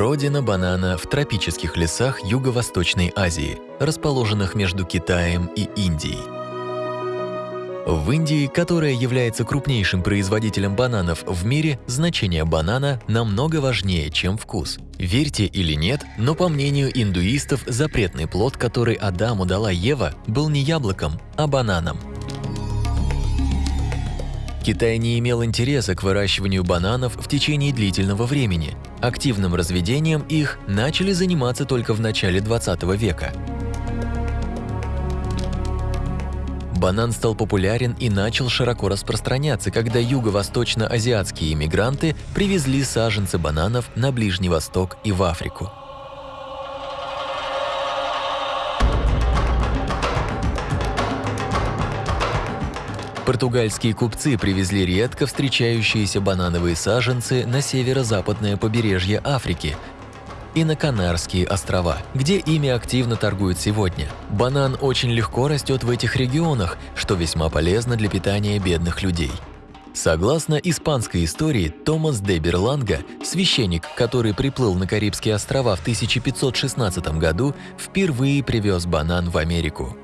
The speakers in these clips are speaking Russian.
Родина банана в тропических лесах Юго-Восточной Азии, расположенных между Китаем и Индией. В Индии, которая является крупнейшим производителем бананов в мире, значение банана намного важнее, чем вкус. Верьте или нет, но по мнению индуистов, запретный плод, который Адаму дала Ева, был не яблоком, а бананом. Китай не имел интереса к выращиванию бананов в течение длительного времени. Активным разведением их начали заниматься только в начале 20 века. Банан стал популярен и начал широко распространяться, когда юго-восточно-азиатские иммигранты привезли саженцы бананов на Ближний Восток и в Африку. Португальские купцы привезли редко встречающиеся банановые саженцы на северо-западное побережье Африки и на Канарские острова, где ими активно торгуют сегодня. Банан очень легко растет в этих регионах, что весьма полезно для питания бедных людей. Согласно испанской истории, Томас де Берланга, священник, который приплыл на Карибские острова в 1516 году, впервые привез банан в Америку.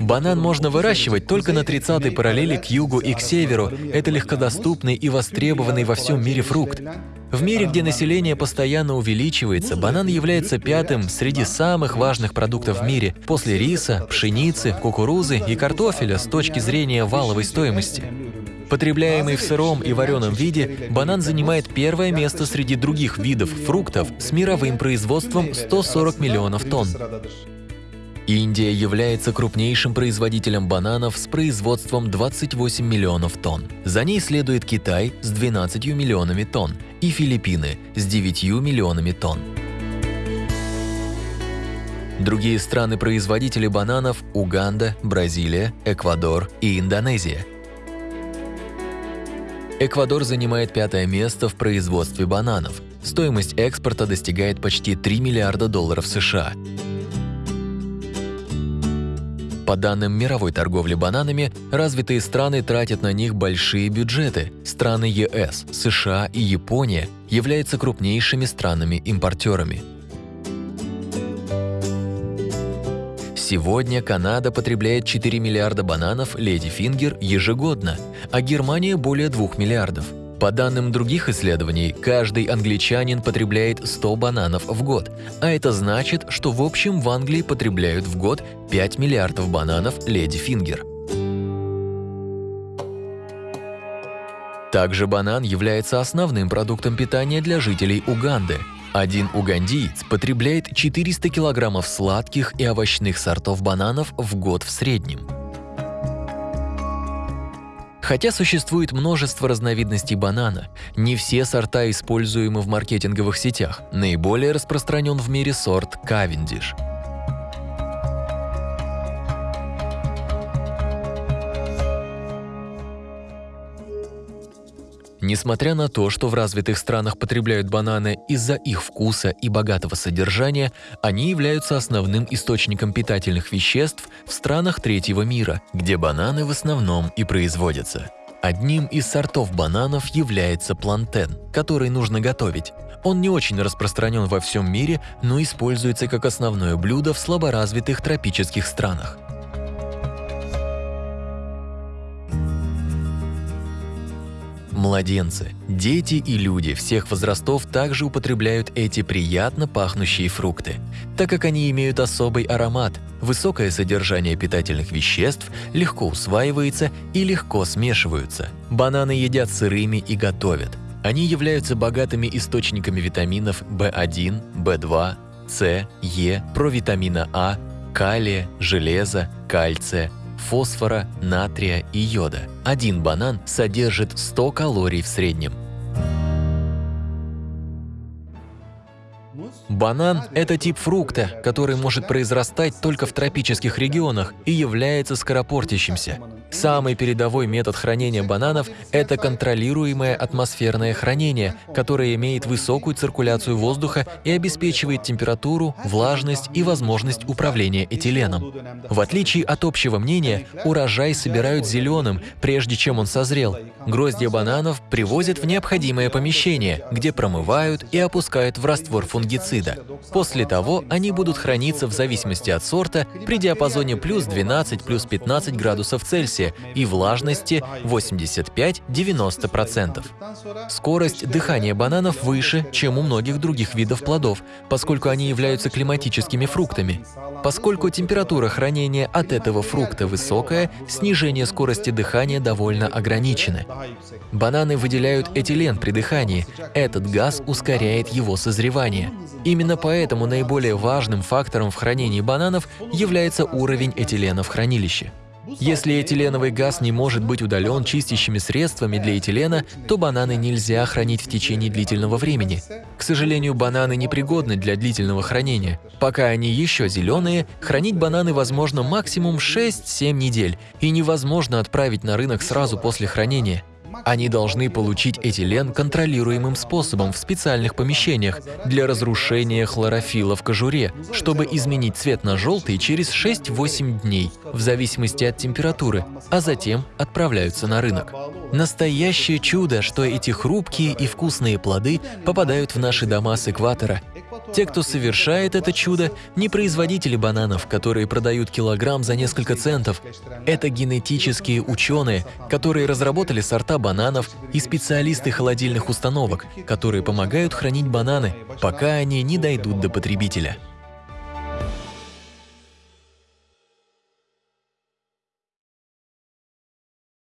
Банан можно выращивать только на 30-й параллели к югу и к северу. Это легкодоступный и востребованный во всем мире фрукт. В мире, где население постоянно увеличивается, банан является пятым среди самых важных продуктов в мире после риса, пшеницы, кукурузы и картофеля с точки зрения валовой стоимости. Потребляемый в сыром и вареном виде, банан занимает первое место среди других видов фруктов с мировым производством 140 миллионов тонн. Индия является крупнейшим производителем бананов с производством 28 миллионов тонн. За ней следует Китай с 12 миллионами тонн и Филиппины с 9 миллионами тонн. Другие страны-производители бананов – Уганда, Бразилия, Эквадор и Индонезия. Эквадор занимает пятое место в производстве бананов. Стоимость экспорта достигает почти 3 миллиарда долларов США. По данным мировой торговли бананами, развитые страны тратят на них большие бюджеты. Страны ЕС, США и Япония являются крупнейшими странами-импортерами. Сегодня Канада потребляет 4 миллиарда бананов Леди Фингер ежегодно, а Германия более 2 миллиардов – по данным других исследований, каждый англичанин потребляет 100 бананов в год, а это значит, что в общем в Англии потребляют в год 5 миллиардов бананов Леди Фингер. Также банан является основным продуктом питания для жителей Уганды. Один угандиец потребляет 400 килограммов сладких и овощных сортов бананов в год в среднем. Хотя существует множество разновидностей банана, не все сорта используемы в маркетинговых сетях. Наиболее распространен в мире сорт Cavendish – Несмотря на то, что в развитых странах потребляют бананы из-за их вкуса и богатого содержания, они являются основным источником питательных веществ в странах третьего мира, где бананы в основном и производятся. Одним из сортов бананов является плантен, который нужно готовить. Он не очень распространен во всем мире, но используется как основное блюдо в слаборазвитых тропических странах. Младенцы, дети и люди всех возрастов также употребляют эти приятно пахнущие фрукты, так как они имеют особый аромат, высокое содержание питательных веществ, легко усваивается и легко смешиваются. Бананы едят сырыми и готовят. Они являются богатыми источниками витаминов В1, В2, С, Е, провитамина А, калия, железа, кальция, фосфора, натрия и йода. Один банан содержит 100 калорий в среднем. Банан – это тип фрукта, который может произрастать только в тропических регионах и является скоропортящимся. Самый передовой метод хранения бананов – это контролируемое атмосферное хранение, которое имеет высокую циркуляцию воздуха и обеспечивает температуру, влажность и возможность управления этиленом. В отличие от общего мнения, урожай собирают зеленым, прежде чем он созрел. Гроздья бананов привозят в необходимое помещение, где промывают и опускают в раствор фунгицида. После того они будут храниться в зависимости от сорта при диапазоне плюс 12 плюс 15 градусов Цельсия и влажности 85-90%. Скорость дыхания бананов выше, чем у многих других видов плодов, поскольку они являются климатическими фруктами. Поскольку температура хранения от этого фрукта высокая, снижение скорости дыхания довольно ограничено. Бананы выделяют этилен при дыхании. Этот газ ускоряет его созревание. Именно поэтому наиболее важным фактором в хранении бананов является уровень этилена в хранилище. Если этиленовый газ не может быть удален чистящими средствами для этилена, то бананы нельзя хранить в течение длительного времени. К сожалению, бананы непригодны для длительного хранения. Пока они еще зеленые, хранить бананы возможно максимум 6-7 недель, и невозможно отправить на рынок сразу после хранения. Они должны получить этилен контролируемым способом в специальных помещениях для разрушения хлорофила в кожуре, чтобы изменить цвет на желтый через 6-8 дней, в зависимости от температуры, а затем отправляются на рынок. Настоящее чудо, что эти хрупкие и вкусные плоды попадают в наши дома с экватора – те, кто совершает это чудо, не производители бананов, которые продают килограмм за несколько центов. Это генетические ученые, которые разработали сорта бананов и специалисты холодильных установок, которые помогают хранить бананы, пока они не дойдут до потребителя.